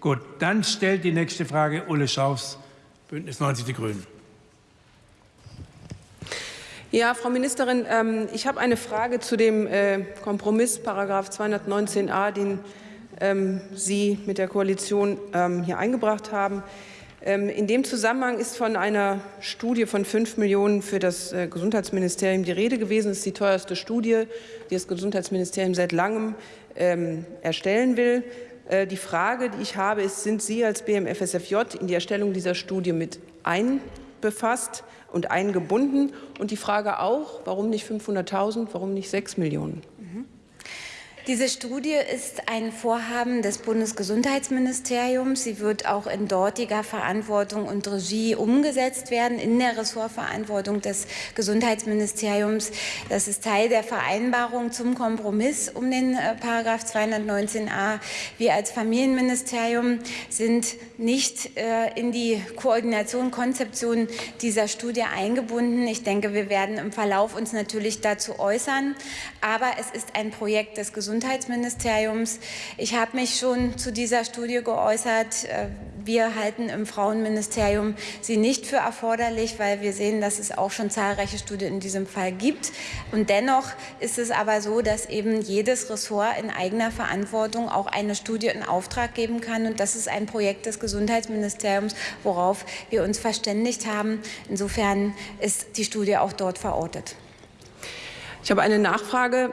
Gut, dann stellt die nächste Frage Ulle Schaufs, Bündnis 90 Die Grünen. Ja, Frau Ministerin, ähm, ich habe eine Frage zu dem äh, Kompromiss, Paragraph 219a, den ähm, Sie mit der Koalition ähm, hier eingebracht haben. In dem Zusammenhang ist von einer Studie von 5 Millionen für das äh, Gesundheitsministerium die Rede gewesen. Das ist die teuerste Studie, die das Gesundheitsministerium seit langem erstellen will. Äh, die Frage, die ich habe, ist, sind Sie als BMFSFJ in die Erstellung dieser Studie mit einbefasst? und eingebunden. Und die Frage auch, warum nicht 500.000, warum nicht 6 Millionen? Diese Studie ist ein Vorhaben des Bundesgesundheitsministeriums. Sie wird auch in dortiger Verantwortung und Regie umgesetzt werden, in der Ressortverantwortung des Gesundheitsministeriums. Das ist Teil der Vereinbarung zum Kompromiss um den äh, Paragraph 219a. Wir als Familienministerium sind nicht äh, in die Koordination, Konzeption dieser Studie eingebunden. Ich denke, wir werden im Verlauf uns natürlich dazu äußern. Aber es ist ein Projekt des Gesundheitsministeriums Gesundheitsministeriums. Ich habe mich schon zu dieser Studie geäußert. Äh, wir halten im Frauenministerium sie nicht für erforderlich, weil wir sehen, dass es auch schon zahlreiche Studien in diesem Fall gibt. Und dennoch ist es aber so, dass eben jedes Ressort in eigener Verantwortung auch eine Studie in Auftrag geben kann. Und das ist ein Projekt des Gesundheitsministeriums, worauf wir uns verständigt haben. Insofern ist die Studie auch dort verortet. Ich habe eine Nachfrage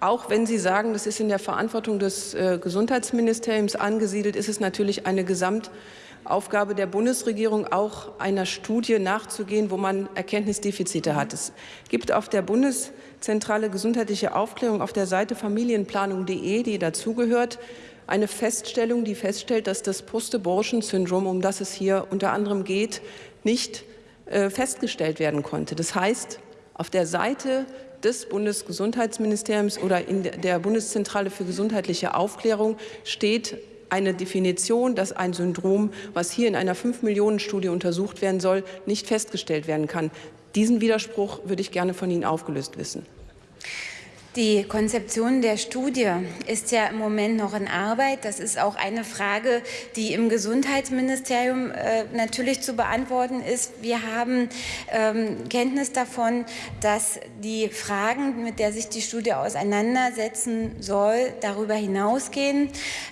auch wenn Sie sagen, das ist in der Verantwortung des äh, Gesundheitsministeriums angesiedelt, ist es natürlich eine Gesamtaufgabe der Bundesregierung, auch einer Studie nachzugehen, wo man Erkenntnisdefizite hat. Es gibt auf der Bundeszentrale gesundheitliche Aufklärung auf der Seite familienplanung.de, die dazugehört, eine Feststellung, die feststellt, dass das Post-Abortion-Syndrom, um das es hier unter anderem geht, nicht äh, festgestellt werden konnte. Das heißt, auf der Seite des Bundesgesundheitsministeriums oder in der Bundeszentrale für gesundheitliche Aufklärung steht eine Definition, dass ein Syndrom, was hier in einer 5-Millionen-Studie untersucht werden soll, nicht festgestellt werden kann. Diesen Widerspruch würde ich gerne von Ihnen aufgelöst wissen. Die Konzeption der Studie ist ja im Moment noch in Arbeit. Das ist auch eine Frage, die im Gesundheitsministerium äh, natürlich zu beantworten ist. Wir haben ähm, Kenntnis davon, dass die Fragen, mit der sich die Studie auseinandersetzen soll, darüber hinausgehen.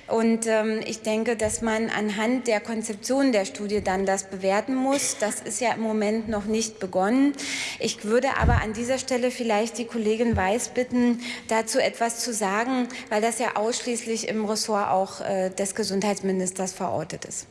Und ähm, ich denke, dass man anhand der Konzeption der Studie dann das bewerten muss. Das ist ja im Moment noch nicht begonnen. Ich würde aber an dieser Stelle vielleicht die Kollegin Weiß dazu etwas zu sagen, weil das ja ausschließlich im Ressort auch äh, des Gesundheitsministers verortet ist.